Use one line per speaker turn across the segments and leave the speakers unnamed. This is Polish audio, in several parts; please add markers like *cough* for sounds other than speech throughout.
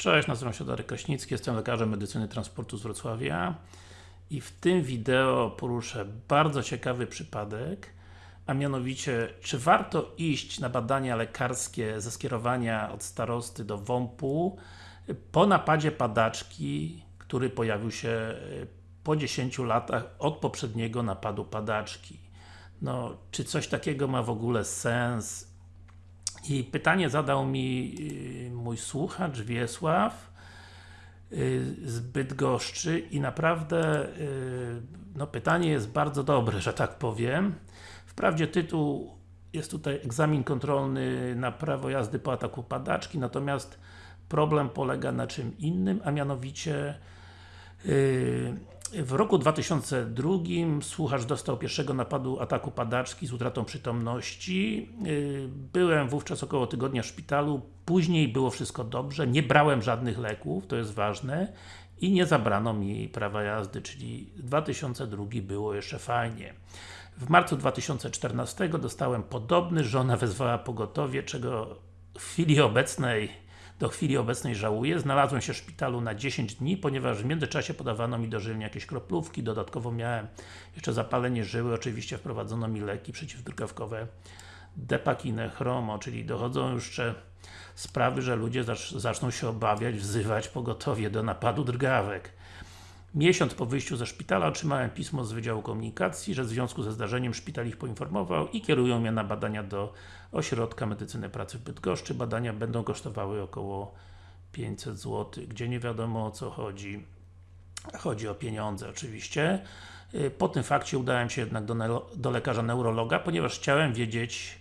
Cześć, nazywam się Darek Kraśnicki, jestem lekarzem medycyny transportu z Wrocławia i w tym wideo poruszę bardzo ciekawy przypadek, a mianowicie, czy warto iść na badania lekarskie ze skierowania od starosty do WOMP-u po napadzie padaczki, który pojawił się po 10 latach od poprzedniego napadu padaczki. No, czy coś takiego ma w ogóle sens? I pytanie zadał mi y, mój słuchacz Wiesław y, z Bydgoszczy i naprawdę y, no pytanie jest bardzo dobre, że tak powiem. Wprawdzie tytuł jest tutaj egzamin kontrolny na prawo jazdy po ataku padaczki, natomiast problem polega na czym innym, a mianowicie w roku 2002 słuchacz dostał pierwszego napadu ataku padaczki z utratą przytomności. Y, byłem wówczas około tygodnia w szpitalu, później było wszystko dobrze, nie brałem żadnych leków, to jest ważne i nie zabrano mi prawa jazdy, czyli 2002 było jeszcze fajnie. W marcu 2014 dostałem podobny, żona wezwała pogotowie, czego w chwili obecnej do chwili obecnej żałuję. Znalazłem się w szpitalu na 10 dni, ponieważ w międzyczasie podawano mi dożylnie jakieś kroplówki, dodatkowo miałem jeszcze zapalenie żyły, oczywiście wprowadzono mi leki przeciwdrgawkowe Depakinę, Chromo, czyli dochodzą już jeszcze sprawy, że ludzie zaczną się obawiać, wzywać pogotowie do napadu drgawek. Miesiąc po wyjściu ze szpitala otrzymałem pismo z Wydziału Komunikacji, że w związku ze zdarzeniem szpital ich poinformował i kierują mnie na badania do Ośrodka Medycyny Pracy w Bydgoszczy. Badania będą kosztowały około 500 zł, gdzie nie wiadomo o co chodzi. Chodzi o pieniądze oczywiście. Y, po tym fakcie udałem się jednak do, do lekarza neurologa, ponieważ chciałem wiedzieć,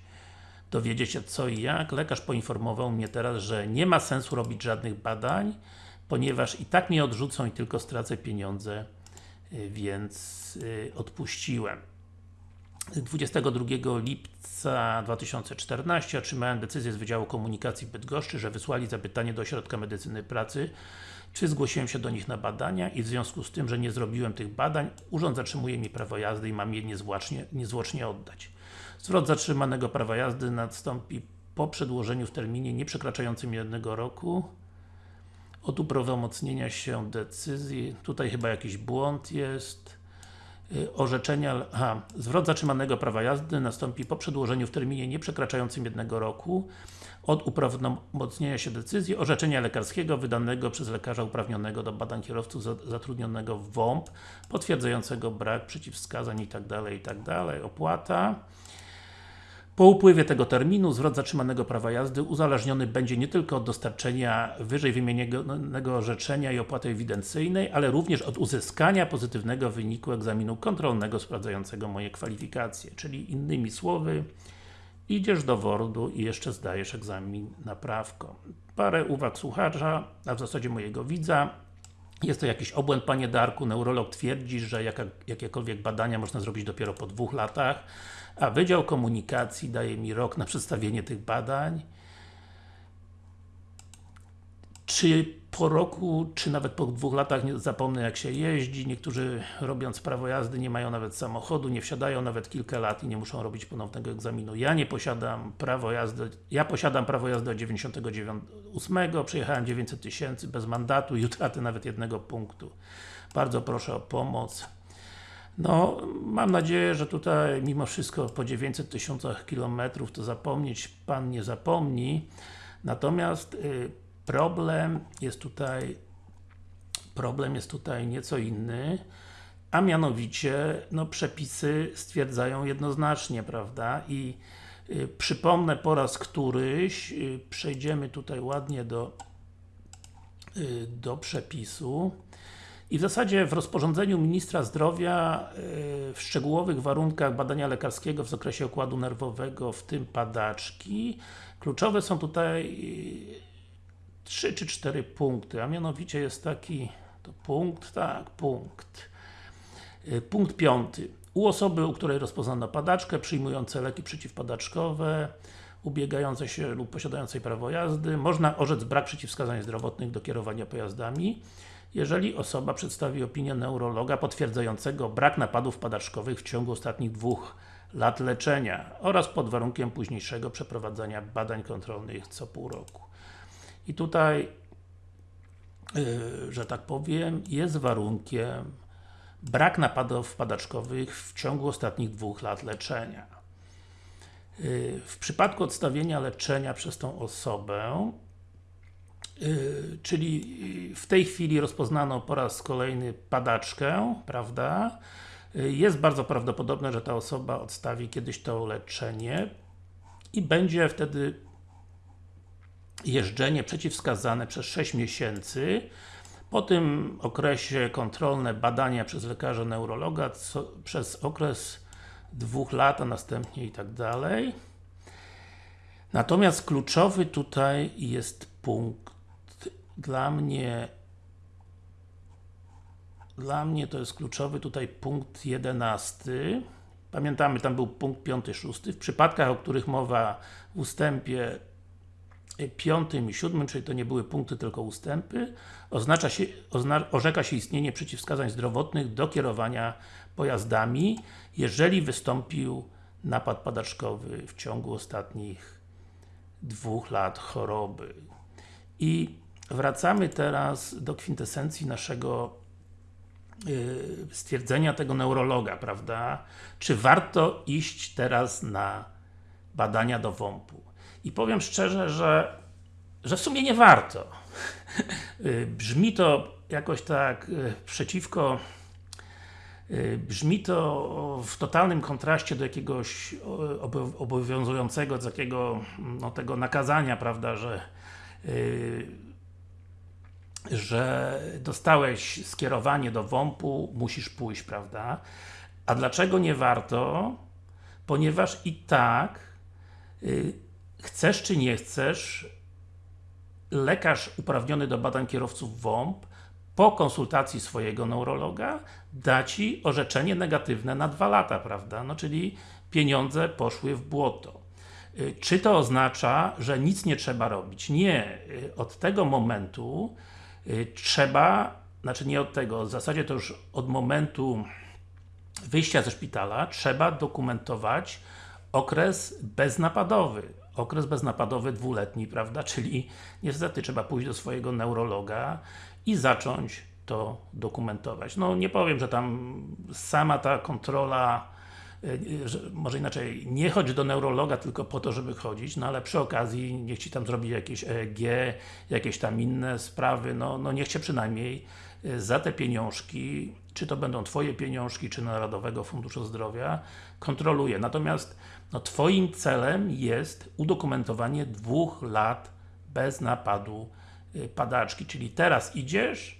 dowiedzieć się co i jak. Lekarz poinformował mnie teraz, że nie ma sensu robić żadnych badań, ponieważ i tak mnie odrzucą i tylko stracę pieniądze, y, więc y, odpuściłem. 22 lipca 2014 otrzymałem decyzję z Wydziału Komunikacji Bydgoszczy, że wysłali zapytanie do Ośrodka Medycyny Pracy, czy zgłosiłem się do nich na badania i w związku z tym, że nie zrobiłem tych badań, urząd zatrzymuje mi prawo jazdy i mam je niezwłocznie, niezwłocznie oddać. Zwrot zatrzymanego prawa jazdy nastąpi po przedłożeniu w terminie nie przekraczającym jednego roku od uprawomocnienia się decyzji, tutaj chyba jakiś błąd jest, y, orzeczenia, aha, zwrot zatrzymanego prawa jazdy nastąpi po przedłożeniu w terminie nie przekraczającym jednego roku od uprawomocnienia się decyzji orzeczenia lekarskiego wydanego przez lekarza uprawnionego do badań kierowców zatrudnionego w WOMP potwierdzającego brak przeciwwskazań itd. itd. Opłata po upływie tego terminu zwrot zatrzymanego prawa jazdy uzależniony będzie nie tylko od dostarczenia wyżej wymienionego orzeczenia i opłaty ewidencyjnej, ale również od uzyskania pozytywnego wyniku egzaminu kontrolnego sprawdzającego moje kwalifikacje. Czyli innymi słowy, idziesz do WORD-u i jeszcze zdajesz egzamin na prawko. Parę uwag słuchacza, a w zasadzie mojego widza. Jest to jakiś obłęd Panie Darku, neurolog twierdzi, że jaka, jakiekolwiek badania można zrobić dopiero po dwóch latach a Wydział Komunikacji daje mi rok na przedstawienie tych badań. Czy po roku, czy nawet po dwóch latach nie zapomnę jak się jeździ, niektórzy robiąc prawo jazdy nie mają nawet samochodu, nie wsiadają nawet kilka lat i nie muszą robić ponownego egzaminu. Ja nie posiadam prawo jazdy, ja posiadam prawo jazdy od 98, przejechałem 900 tysięcy bez mandatu *laughs* i utraty nawet jednego punktu. Bardzo proszę o pomoc. No, mam nadzieję, że tutaj mimo wszystko po 900 tysiącach kilometrów to zapomnieć Pan nie zapomni. Natomiast y, problem jest tutaj problem jest tutaj nieco inny, a mianowicie no, przepisy stwierdzają jednoznacznie, prawda? I y, przypomnę po raz któryś, y, przejdziemy tutaj ładnie do, y, do przepisu. I w zasadzie w rozporządzeniu Ministra Zdrowia y, w szczegółowych warunkach badania lekarskiego w zakresie układu nerwowego, w tym padaczki, kluczowe są tutaj 3 y, czy 4 punkty, a mianowicie jest taki to punkt, tak, punkt. Y, punkt piąty. U osoby, u której rozpoznano padaczkę, przyjmujące leki przeciwpadaczkowe, ubiegające się lub posiadającej prawo jazdy, można orzec brak przeciwwskazań zdrowotnych do kierowania pojazdami jeżeli osoba przedstawi opinię neurologa potwierdzającego brak napadów padaczkowych w ciągu ostatnich dwóch lat leczenia oraz pod warunkiem późniejszego przeprowadzania badań kontrolnych co pół roku. I tutaj yy, że tak powiem, jest warunkiem brak napadów padaczkowych w ciągu ostatnich dwóch lat leczenia. Yy, w przypadku odstawienia leczenia przez tą osobę Yy, czyli w tej chwili rozpoznano po raz kolejny padaczkę, prawda? Jest bardzo prawdopodobne, że ta osoba odstawi kiedyś to leczenie i będzie wtedy jeżdżenie przeciwwskazane przez 6 miesięcy. Po tym okresie kontrolne badania przez lekarza neurologa co, przez okres dwóch lat, a następnie i tak dalej. Natomiast kluczowy tutaj jest punkt dla mnie dla mnie to jest kluczowy tutaj punkt 11 pamiętamy, tam był punkt 5, 6 w przypadkach, o których mowa w ustępie 5 i 7, czyli to nie były punkty, tylko ustępy, oznacza się, ozna, orzeka się istnienie przeciwwskazań zdrowotnych do kierowania pojazdami, jeżeli wystąpił napad padaczkowy w ciągu ostatnich dwóch lat choroby. I wracamy teraz do kwintesencji naszego yy, stwierdzenia tego neurologa, prawda? Czy warto iść teraz na badania do WOMP-u? I powiem szczerze, że, że w sumie nie warto. Yy, brzmi to jakoś tak yy, przeciwko yy, Brzmi to w totalnym kontraście do jakiegoś obowiązującego, z jakiego no, tego nakazania, prawda, że że dostałeś skierowanie do WOMP-u, musisz pójść, prawda? A dlaczego nie warto? Ponieważ i tak chcesz czy nie chcesz lekarz uprawniony do badań kierowców WOMP po konsultacji swojego neurologa da Ci orzeczenie negatywne na dwa lata, prawda? No czyli pieniądze poszły w błoto. Y, czy to oznacza, że nic nie trzeba robić? Nie. Y, od tego momentu Y, trzeba, znaczy nie od tego, w zasadzie to już od momentu wyjścia ze szpitala trzeba dokumentować okres beznapadowy. Okres beznapadowy dwuletni, prawda? Czyli niestety trzeba pójść do swojego neurologa i zacząć to dokumentować. No nie powiem, że tam sama ta kontrola może inaczej, nie chodź do neurologa tylko po to, żeby chodzić, no ale przy okazji niech Ci tam zrobi jakieś EEG, jakieś tam inne sprawy, no, no niech Cię przynajmniej y, za te pieniążki, czy to będą Twoje pieniążki, czy Narodowego Funduszu Zdrowia, kontroluje. Natomiast no, Twoim celem jest udokumentowanie dwóch lat bez napadu y, padaczki, czyli teraz idziesz,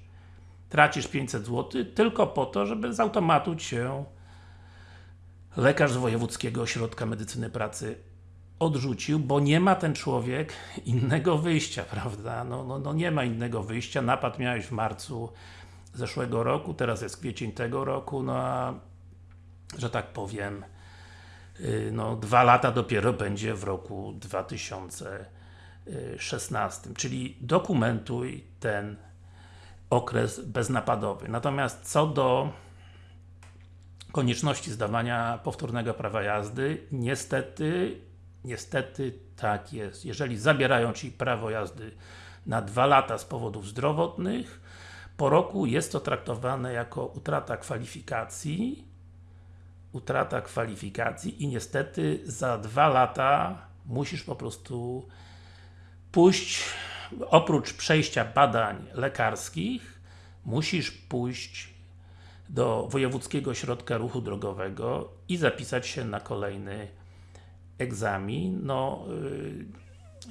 tracisz 500 zł tylko po to, żeby z automatu Cię lekarz z Wojewódzkiego Ośrodka Medycyny Pracy odrzucił, bo nie ma ten człowiek innego wyjścia, *laughs* prawda? No, no, no nie ma innego wyjścia, napad miałeś w marcu zeszłego roku, teraz jest kwiecień tego roku, no a że tak powiem y, no dwa lata dopiero będzie w roku 2016, czyli dokumentuj ten okres beznapadowy. Natomiast co do konieczności zdawania powtórnego prawa jazdy, niestety, niestety tak jest. Jeżeli zabierają Ci prawo jazdy na dwa lata z powodów zdrowotnych, po roku jest to traktowane jako utrata kwalifikacji, utrata kwalifikacji i niestety za dwa lata musisz po prostu pójść, oprócz przejścia badań lekarskich, musisz pójść do Wojewódzkiego Ośrodka Ruchu Drogowego i zapisać się na kolejny egzamin. No,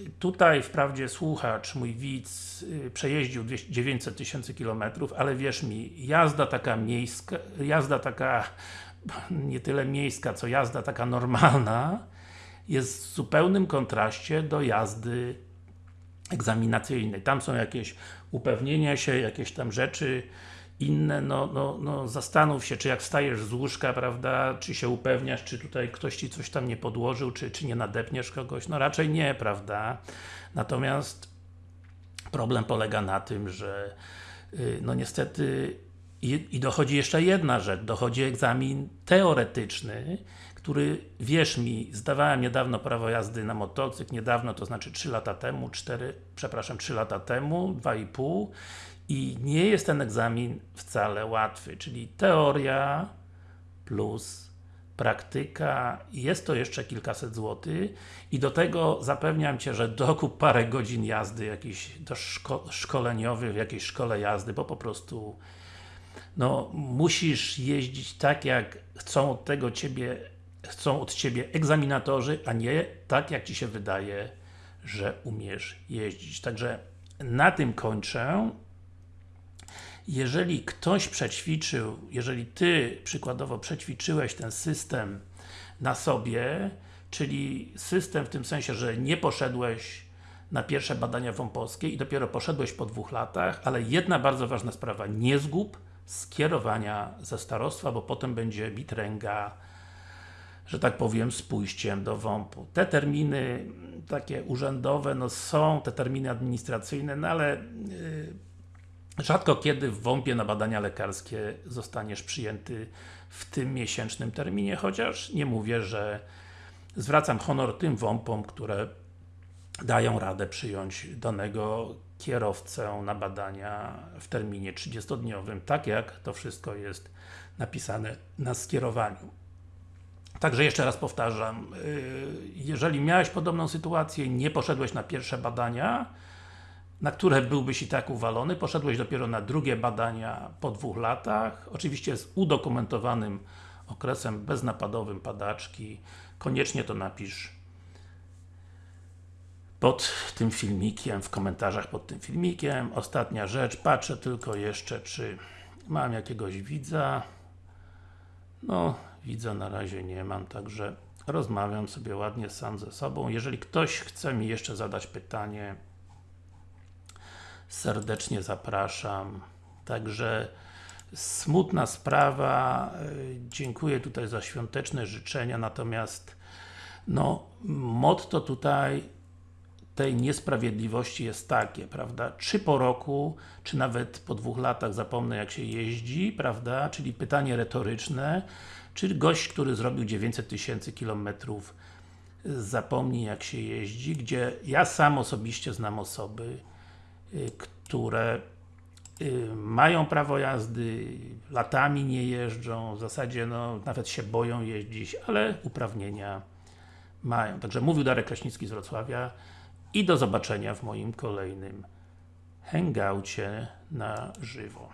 y, tutaj wprawdzie słuchacz, mój widz, y, przejeździł 900 tysięcy kilometrów, ale wierz mi, jazda taka miejska, jazda taka *laughs* nie tyle miejska, co jazda taka normalna jest w zupełnym kontraście do jazdy egzaminacyjnej. Tam są jakieś upewnienia się, jakieś tam rzeczy, inne, no, no, no zastanów się, czy jak wstajesz z łóżka, prawda, czy się upewniasz, czy tutaj ktoś Ci coś tam nie podłożył, czy, czy nie nadepniesz kogoś, no raczej nie, prawda. Natomiast problem polega na tym, że yy, no niestety i, i dochodzi jeszcze jedna rzecz, dochodzi egzamin teoretyczny, który, wierz mi, zdawałem niedawno prawo jazdy na motocykl, niedawno, to znaczy 3 lata temu, 4, przepraszam, 3 lata temu, 2,5 i nie jest ten egzamin wcale łatwy, czyli teoria plus praktyka, jest to jeszcze kilkaset złotych i do tego zapewniam Cię, że dokup parę godzin jazdy jakichś do szko szkoleniowych w jakiejś szkole jazdy, bo po prostu no, musisz jeździć tak, jak chcą od tego Ciebie chcą od Ciebie egzaminatorzy, a nie tak, jak Ci się wydaje, że umiesz jeździć. Także na tym kończę. Jeżeli ktoś przećwiczył, jeżeli Ty przykładowo przećwiczyłeś ten system na sobie, czyli system w tym sensie, że nie poszedłeś na pierwsze badania wąposkie i dopiero poszedłeś po dwóch latach, ale jedna bardzo ważna sprawa, nie zgub skierowania ze starostwa, bo potem będzie bitręga, że tak powiem, z pójściem do WOMP-u. Te terminy takie urzędowe, no są te terminy administracyjne, no ale yy, rzadko kiedy w WOMP-ie na badania lekarskie zostaniesz przyjęty w tym miesięcznym terminie, chociaż nie mówię, że zwracam honor tym WOMP-om, które dają radę przyjąć danego kierowcę na badania w terminie 30-dniowym, tak jak to wszystko jest napisane na skierowaniu. Także jeszcze raz powtarzam, jeżeli miałeś podobną sytuację, nie poszedłeś na pierwsze badania, na które byłbyś i tak uwalony, poszedłeś dopiero na drugie badania po dwóch latach, oczywiście z udokumentowanym okresem beznapadowym padaczki, koniecznie to napisz pod tym filmikiem, w komentarzach pod tym filmikiem. Ostatnia rzecz, patrzę tylko jeszcze, czy mam jakiegoś widza. No, widza na razie nie mam, także rozmawiam sobie ładnie sam ze sobą. Jeżeli ktoś chce mi jeszcze zadać pytanie, serdecznie zapraszam. Także smutna sprawa, dziękuję tutaj za świąteczne życzenia, natomiast no, motto tutaj tej niesprawiedliwości jest takie, prawda? Czy po roku, czy nawet po dwóch latach zapomnę jak się jeździ, prawda? Czyli pytanie retoryczne, czy gość, który zrobił 900 tysięcy kilometrów zapomni jak się jeździ, gdzie ja sam osobiście znam osoby, które mają prawo jazdy, latami nie jeżdżą, w zasadzie no, nawet się boją jeździć, ale uprawnienia mają. Także mówił Darek Kraśnicki z Wrocławia i do zobaczenia w moim kolejnym hangoucie na żywo.